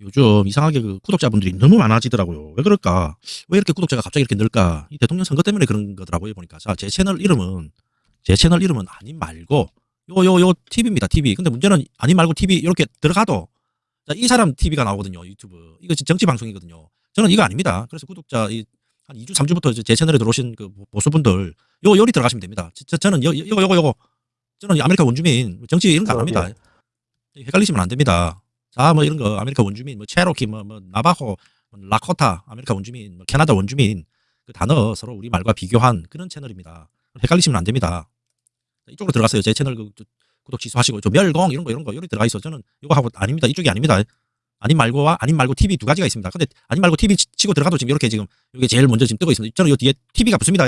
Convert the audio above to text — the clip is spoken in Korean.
요즘 이상하게 그 구독자분들이 너무 많아지더라고요. 왜 그럴까? 왜 이렇게 구독자가 갑자기 이렇게 늘까? 이 대통령 선거 때문에 그런 거더라고요. 보니까. 자, 제 채널 이름은, 제 채널 이름은 아님 말고, 요, 요, 요, TV입니다. TV. 근데 문제는 아님 말고 TV 이렇게 들어가도, 자, 이 사람 TV가 나오거든요. 유튜브. 이거 정치 방송이거든요. 저는 이거 아닙니다. 그래서 구독자, 이, 한 2주, 3주부터 제 채널에 들어오신 그 보수분들, 요, 요리 들어가시면 됩니다. 저, 저는 요, 요거, 요거, 요거. 저는 아메리카 원주민, 정치 이런 거안 어, 합니다. 헷갈리시면 안 됩니다. 자, 뭐 이런 거 아메리카 원주민, 뭐 체로키, 뭐, 뭐 나바호, 뭐 라코타, 아메리카 원주민, 뭐 캐나다 원주민 그 단어 서로 우리 말과 비교한 그런 채널입니다. 헷갈리시면 안 됩니다. 이쪽으로 들어갔어요. 제 채널 그, 저, 구독 취소하시고 저 멸공 이런 거 이런 거 여기 들어가 있어. 저는 이거 하고 아닙니다. 이쪽이 아닙니다. 아님 말고와 아님 말고 TV 두 가지가 있습니다. 근데 아님 말고 TV 치- 치고 들어가도 지금 이렇게 지금 이게 제일 먼저 지금 뜨고 있습니다. 저는 이 뒤에 TV가 붙습니다.